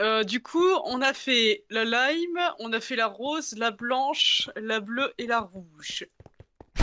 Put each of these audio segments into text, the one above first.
Euh, du coup, on a fait la lime, on a fait la rose, la blanche, la bleue et la rouge.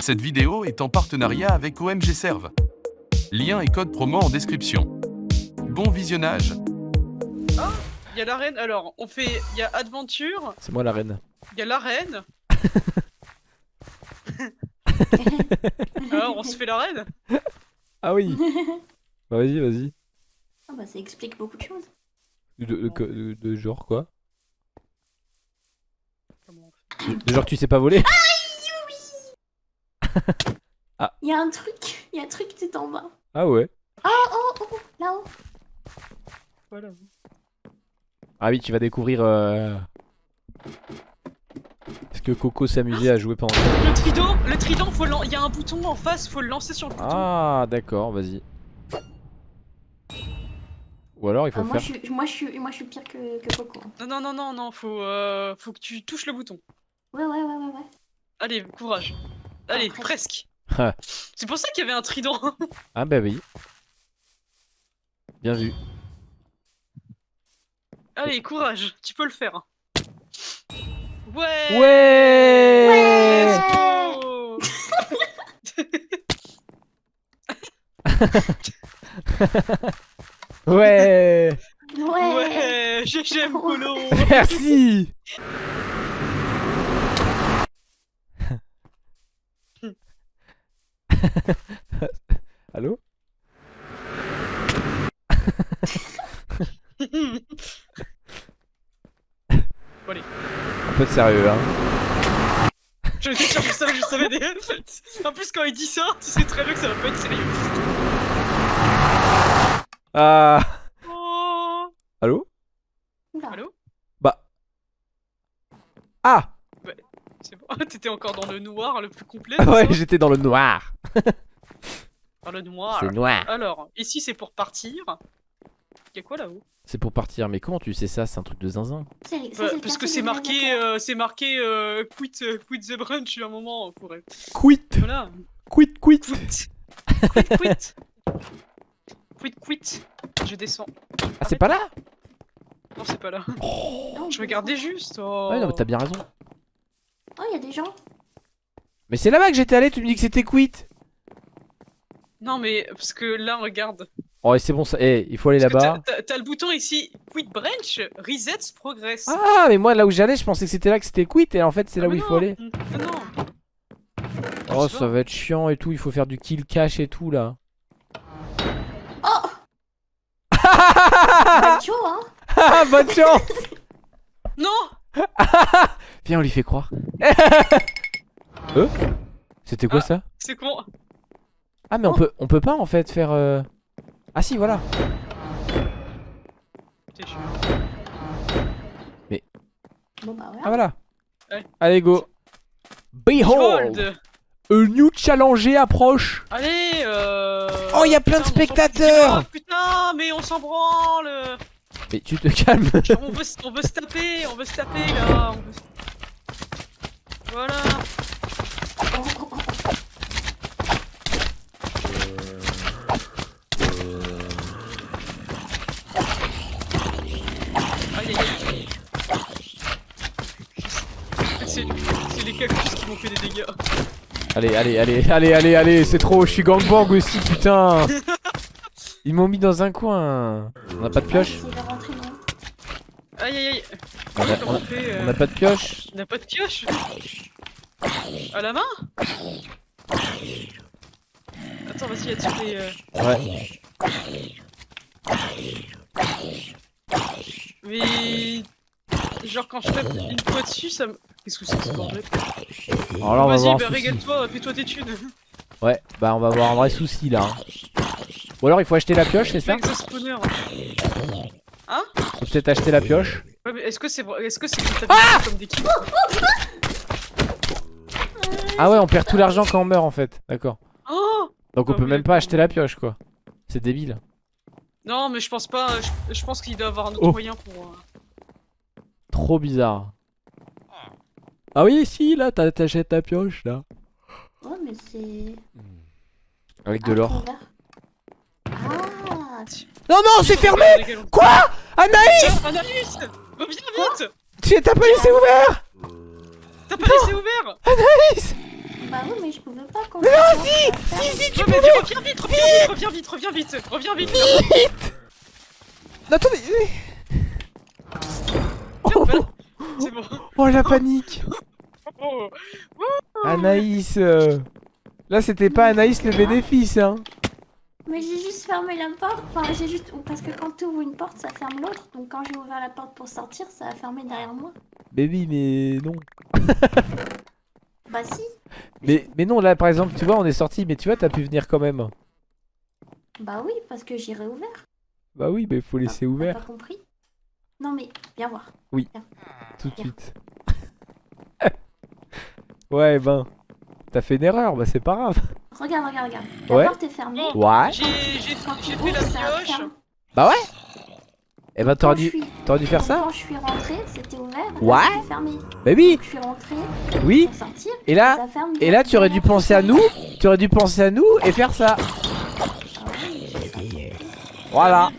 Cette vidéo est en partenariat avec OMG Serve. Lien et code promo en description. Bon visionnage Il y a l'arène, alors on fait, il y a aventure, C'est moi la reine. il y a l'arène. alors on se fait l'arène Ah oui Bah vas-y, vas-y. Ah bah ça explique beaucoup de choses. De, de- de- de genre quoi de, genre tu sais pas voler Il y a un truc, il y a un truc tout en bas. Ah ouais Oh oh oh, là-haut. Voilà. Ah oui, tu vas découvrir... Euh... Est-ce que Coco s'amusait à jouer pendant... Le trident, le trident, il y a un bouton en face, faut le lancer sur le bouton. Ah d'accord, vas-y. Ou alors il faut Ah, moi, faire... je suis, moi, je suis, moi je suis pire que, que Coco. Non, non, non, non, non, faut, euh, faut que tu touches le bouton. Ouais, ouais, ouais, ouais, ouais. Allez, courage. Allez, presque. presque. Ah. C'est pour ça qu'il y avait un trident. Ah bah oui. Bien vu. Allez, courage, tu peux le faire. Ouais Ouais, Let's go Ouais. Ouais. Ouais, GG Merci. Allô? Un peu de sérieux hein. Je suis sûr que ça, je savais des... En plus, quand il dit ça, tu sais très bien que ça va pas être sérieux. Ah Oh Allô. Allô? Bah Ah C'est bon, t'étais encore dans le noir le plus complet. Ouais c'est j'étais dans le noir Dans le noir. C'est noir Alors, ici c'est pour partir. Y'a quoi là-haut? C'est pour partir mais comment tu sais ça? C'est un truc de zinzin C'est- ça, Bah, c'est Parce que quartier c'est marqué, gladiateurs. euh, c'est marqué euh, quit, euh, quit the brunch à un moment. Pour... Quit Voilà. Quit quit Quit. Quit, quit. Quit, quit. Je descends. Ah c'est pas là Non, c'est pas là. Non, Je regardais juste. Oh. Ouais non mais t'as bien raison Oh, il y a des gens. Mais c'est là-bas que j'étais allé, tu me dis que c'était quit Non, mais parce que là, regarde. Oh et c'est bon ça, eh il faut aller là-bas t'as- le bouton ici, quit branch, resets progress. Ah mais moi là où j'allais je pensais que c'était là que c'était quit et en fait c'est Ah, là où il faut aller Ah non. Oh ça va être chiant et tout, il faut faire du kill cash et tout là Oh Ah Bah, chaud, hein Bonne chance Non Viens on lui fait croire Euh C'était quoi Ah. ça? C'est con. Ah mais on Oh. peut on peut pas en fait faire euh... Ah si voilà Putain, je suis- Bon, bah, voilà. Ah voilà Ouais. Allez go Behold Behold. A new challenger approche. Allez, euh... Oh, y a plein de putain, spectateurs. Ah, Putain, mais on s'en branle. Mais tu te calmes. On veut, se- on veut se taper, on veut se taper, là on veut Voilà. Oh, oh, oh, oh. Aïe aïe aïe. C'est c'est les cactus qui m'ont fait des dégâts. Allez allez allez allez allez allez c'est trop je suis gangbang aussi putain. Ils m'ont mis dans un coin. On a pas de pioche non Aïe aïe aïe. On a- Comment on fait euh, On a pas de pioche On a pas de pioche À la main Attends, vas-y, les... euh, Ouais. Mais... Genre quand je tape une fois dessus, ça me... Qu'est-ce que c'est que ce bordel Alors là on va Vas-y, bah régale-toi, fais-toi des thunes. Ouais bah on va avoir un vrai souci là hein. Ou alors il faut acheter la pioche c'est ça spawner. Faut peut-être acheter la pioche. Ouais, mais est-ce que c'est est-ce que c'est t'as comme des kills Ah ouais on perd tout l'argent quand on meurt en fait. D'accord. Oh Donc on Ah peut même pas acheter la pioche quoi. C'est débile. Non, mais je pense pas, je, je pense qu'il doit avoir un autre Oh. moyen pour... euh, Trop bizarre. Ah oui si là t'as- t'achètes ta pioche là. Ouais, mais c'est. Avec de l'or. Ah. Non, non, c'est fermé. Quoi? Anaïs! Anaïs! Reviens vite Tu t'as pas laissé ouvert T'as pas laissé ouvert Anaïs! Bah oui, mais je pouvais pas quand Mais non, si Si, si, tu peux vas-y, reviens vite, reviens vite, reviens vite, reviens vite, reviens vite vite. Attendez oh, bon. oh, la panique Oh. Anaïs euh, Là, c'était pas Anaïs le bénéfice, hein Mais j'ai juste fermé la porte. Enfin, j'ai juste. Parce que quand tu ouvres une porte, ça ferme l'autre. Donc quand j'ai ouvert la porte pour sortir, ça a fermé derrière moi. Baby, mais non. Bah si. Mais, mais non, là, par exemple, tu vois, on est sorti, mais tu vois, t'as pu venir quand même. Bah oui, parce que j'ai réouvert. Bah oui, mais faut laisser T'as ouvert pas compris Non mais, viens voir. tout de suite. ouais, ben, t'as fait une erreur, bah c'est pas grave. Regarde, regarde, regarde. La Ouais. porte est fermée. Ouais. J'ai fait la pioche. Bah ouais Eh ben, t'aurais dû, suis- t'aurais dû faire ça Quand je suis rentrée, c'était ouvert. Ouais. Fermé. Bah oui, Je suis rentrée oui. sortir. Et là, ça ferme et là, tu aurais dû penser à nous, tu aurais dû penser à nous et faire ça. Ah oui. Voilà.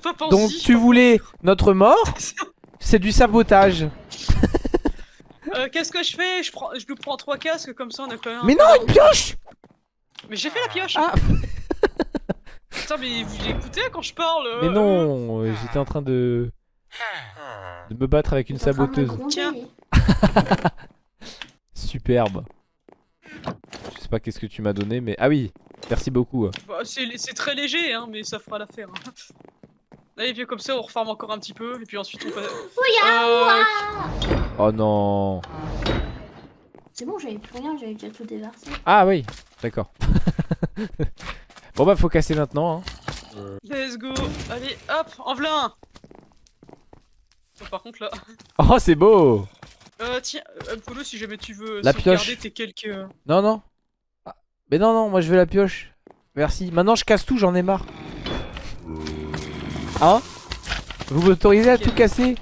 Pas. Donc tu voulais notre mort C'est du sabotage. Euh, Qu'est-ce que je fais? Je, prends, je lui prends trois casques comme ça on a quand même. Mais non, une pioche Mais j'ai fait la pioche Ah Putain, mais vous écoutez quand je parle euh, Mais non, euh, j'étais en train de... de me battre avec une saboteuse. Tiens. Superbe. Je sais pas qu'est-ce que tu m'as donné, mais... Ah oui, merci beaucoup. bah, C'est c'est très léger, hein, mais ça fera l'affaire. hein. Allez, viens comme ça, on refarme encore un petit peu, et puis ensuite on passe. Euh, Oh non C'est bon, j'avais plus rien, j'avais déjà tout déversé. Ah oui, d'accord. bon bah faut casser maintenant. Hein. let's go Allez, hop, en v'là un Oh, Par contre là. Oh c'est beau Euh, tiens, euh, Polo, si jamais tu veux La sauvegarder pioche. tes quelques. euh, Non, non. Ah, Mais non, non, moi je veux la pioche. Merci. Maintenant je casse tout, j'en ai marre. Hein Vous m'autorisez à tout casser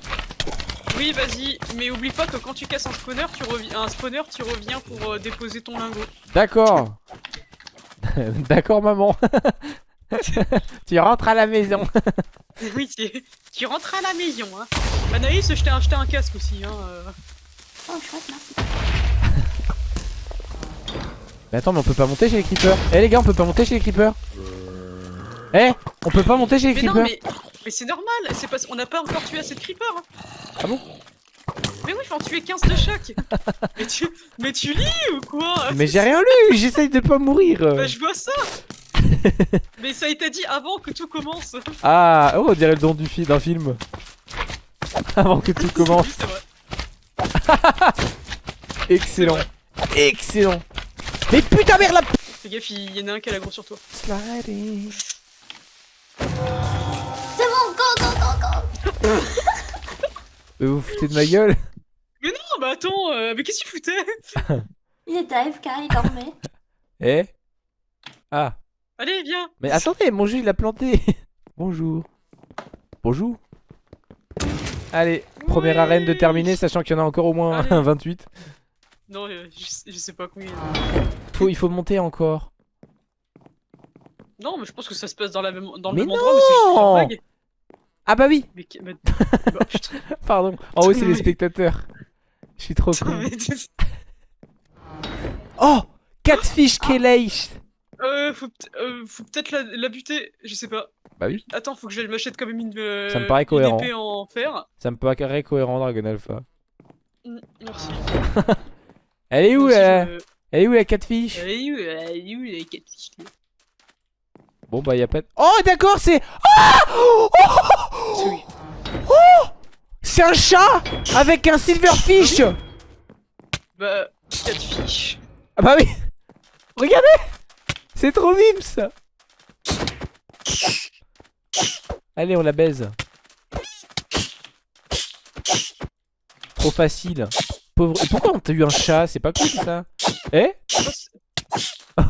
Oui, vas-y, mais oublie pas que quand tu casses un spawner, tu reviens, un spawner, tu reviens pour euh, déposer ton lingot. D'accord. D'accord, maman. tu rentres à la maison. oui, tu, tu rentres à la maison. Hein. Anaïs, je t'ai acheté un casque aussi. Hein, euh. Oh, chouette, merci. Mais attends, mais on peut pas monter chez les creepers. Eh les gars, on peut pas monter chez les creepers. Eh, on peut pas monter chez les Mais non, creepers. mais, mais c'est normal, c'est parce qu'on n'a pas encore tué assez de creepers. hein. Ah bon? Mais oui, faut en tuer 15 de chaque. mais, tu, mais tu lis ou quoi? Mais j'ai rien lu, j'essaye de pas mourir. Bah, je vois ça. mais ça a été dit avant que tout commence. Ah, oh, on dirait le don fi- d'un film. Avant que tout commence. Oui. Excellent. Excellent. Mais putain merde la Fais gaffe, il y en a un qui a la grosse sur toi. Sliding. Mais vous vous foutez de ma gueule? Mais non, bah attends, euh, mais qu'est-ce que tu foutais? Il était AFK, il dormait. Eh? Ah. Allez, viens. Mais attendez, mon jeu il a planté. Bonjour. Bonjour. Allez, première arène de terminer, sachant qu'il y en a encore au moins Allez. 28. Non, euh, je, sais- je sais pas combien. Faut, il faut monter encore. Non, mais je pense que ça se passe dans, la même, dans le Mais même endroit, mais c'est juste non une blague. Ah bah oui, Mais, mais- bah, putain, pardon. En haut c'est les spectateurs. Je suis trop tu- Oh Catfish Kelleish Euh, faut, euh, faut peut-être la, la buter, je sais pas. Bah oui. Attends, faut que je m'achète quand même une, euh, Ça me paraît une cohérent. épée en fer. Ça me paraît cohérent Dragon Alpha. Mm, Merci. Elle est où la... je- Elle est où la catfish Elle est où, elle est où quatre fiches Bon bah y a pas de... Oh d'accord c'est... Ah oh, Oui. C'est un chat Avec un silverfish Bah, fiches. Ah bah oui. Regardez. C'est trop mime ça. Allez on la baise. Trop facile. Pauvre... Et pourquoi on t'a eu un chat? C'est pas cool ça. Eh?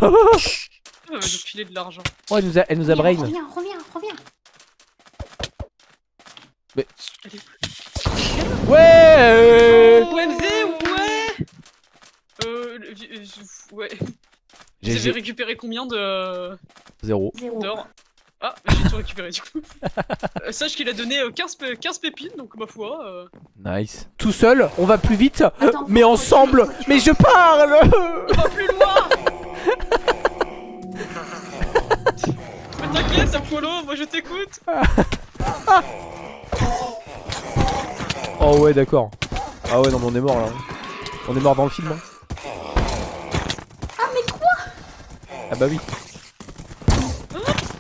Oh, Elle va nous filer de l'argent. Oh elle nous a, elle nous a brain Reviens, reviens, reviens. Ouais Ouais, MZ, ouais Euh, le- euh, ouais. GG récupéré combien de Zéro d'or Ah, j'ai tout récupéré du coup. Euh, sache qu'il a donné euh, 15, pé- 15 pépines, donc ma foi. euh, Nice. Tout seul, on va plus vite, Attends, mais ensemble. Mais je parle. On va plus loin Mais t'inquiète, Apollo, moi je t'écoute Oh ouais, d'accord. Ah ouais, non, mais on est mort là. On est mort dans le film. hein. Ah, mais quoi? Ah bah oui.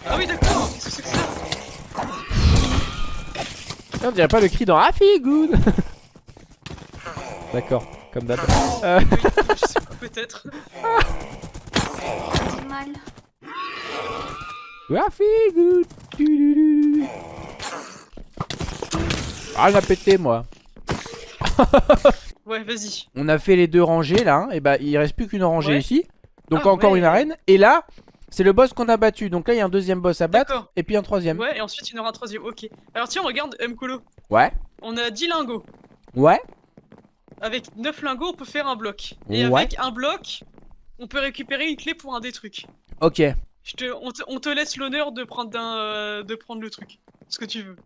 Ah oui, d'accord, qu'est-ce que c'est que ça Ah, On dirait pas le cri dans Rafi, good. D'accord, comme d'hab. Euh, Oui, je sais pas, peut-être. J'ai mal. Rafi, good. Du, du, du, du. Ah, j'ai pété moi. Ouais, vas-y. On a fait les deux rangées là, hein, et bah il reste plus qu'une rangée Ouais. ici. Donc Ah, encore ouais. une arène. Et là, c'est le boss qu'on a battu. Donc là, il y a un deuxième boss à battre et puis un troisième. Ouais, et ensuite il y en aura un troisième, ok. Alors tiens, regarde Mkolo. Ouais. On a 10 lingots. Ouais. Avec 9 lingots, on peut faire un bloc. Et Ouais. avec un bloc, on peut récupérer une clé pour un des trucs. Ok. Je te, on, te, on te laisse l'honneur de prendre d'un, euh, de prendre le truc. Ce que tu veux.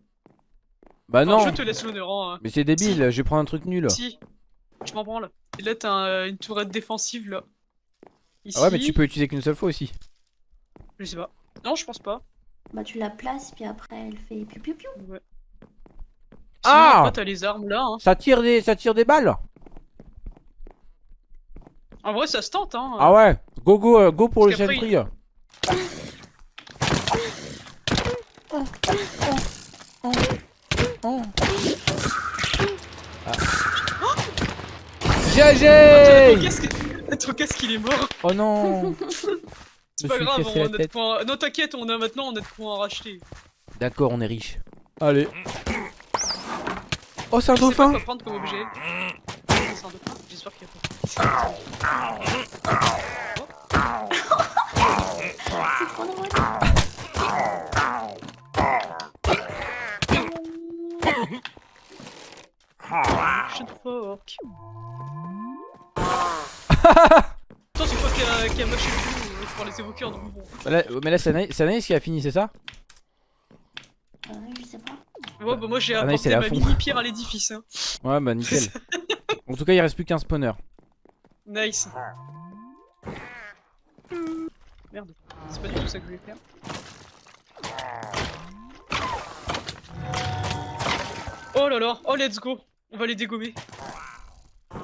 Bah Enfin, non. Je te laisse l'honneur. Hein. Mais c'est débile. Je vais prendre un truc nul. Si. Je m'en branle. Et là, t'as un- une tourette défensive là. Ici. Ah ouais, mais tu peux utiliser qu'une seule fois aussi. Je sais pas. Non, je pense pas. Bah, tu la places, puis après, elle fait piou piou piou. Ouais. Sinon, Ah t'as les armes là. Hein. Ça tire des, ça tire des balles. En vrai, ça se tente. Hein. Ah ouais. Go go euh, go pour le Parce qu'après, sentry. GG qu'est-ce que... Trop qu'est-ce qu'il est mort Oh non C'est pas grave, on a de tête. points... Non t'inquiète, on a maintenant on a de points à racheter. D'accord, on est riche. Allez. Oh, c'est un Je sais pas dauphin quoi prendre comme objet. C'est un dauphin J'espère qu'il y a pas. Fork. Attends, c'est quoi qui a, qui a mâché le pour les évoquer en bon. Là- Mais là, c'est Anaïs qui a fini, c'est ça Euh, je sais pas. Ouais, bah moi j'ai apporté ma fond. mini pierre à l'édifice. Hein. Ouais, bah nickel. en tout cas, il reste plus qu'un spawner. Nice. Merde, c'est pas du tout ça que je voulais faire. Oh là là, oh let's go, on va les dégommer.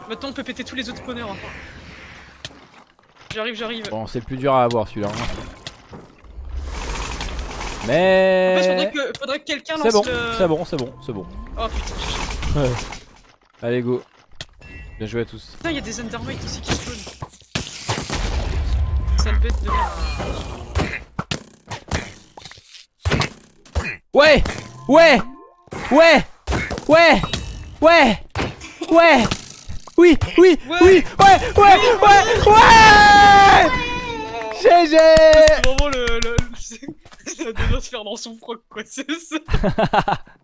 Maintenant on peut péter tous les autres spawners. hein. J'arrive, j'arrive. Bon, c'est le plus dur à avoir celui-là. hein. En fait, Mais. faudrait que, faudrait que quelqu'un lance C'est bon, le... c'est bon, c'est bon, c'est bon. Oh putain, Allez, go. Bien joué à tous. putain, y'a des Endermites aussi qui spawnent. Sale bête de merde. Ouais Ouais Ouais Ouais Ouais Ouais Oui, oui, Ouais. oui, ouais, ouais, ouais, ouais GG C'est vraiment le... le... Ça doit se faire dans son froc quoi, c'est ça.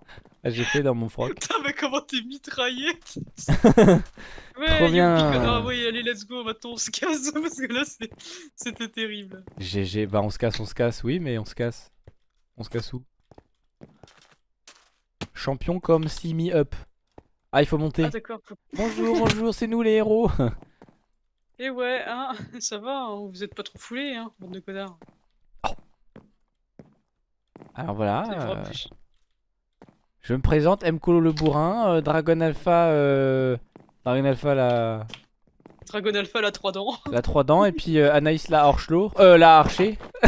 Ah, J'ai fait dans mon froc. Putain, mais comment t'es mitraillé Ouais, Trop bien. oui, allez, let's go, maintenant on se casse, parce que là, c'était terrible. GG, bah on se casse, on se casse, oui, mais on se casse. On se casse où? Champion comme see me up. Ah, il faut monter. Ah d'accord. Bonjour, bonjour, c'est nous les héros. Eh ouais, hein, ça va, hein, vous êtes pas trop foulés, hein, bande de connards. Alors voilà. Je me présente, Mkolo le bourrin, euh, Dragon Alpha, euh, Dragon Alpha la, Dragon Alpha, la 3 dents. la 3 dents, et puis euh, Anaïs la Horchlour, euh, la Archer.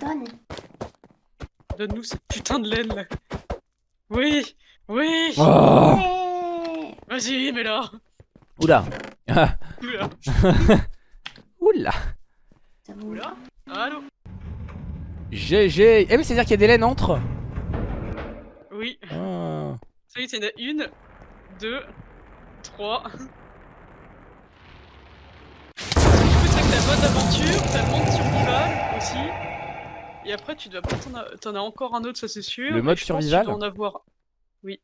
Donne. Donne-nous cette putain de laine, là. Oui, oui, Oh vas-y. Oula Ah, Oula. Oula Ça vous Oula. Allô GG Eh mais c'est-à-dire qu'il y a des laines entre Oui. Ah. Ça y est, t'en as une, deux, trois. T'as mode aventure, t'as le monde survival aussi. Et après, tu dois pas t'en a... t'en as encore un autre, ça c'est sûr. Le mode survival Tu dois en avoir. Oui.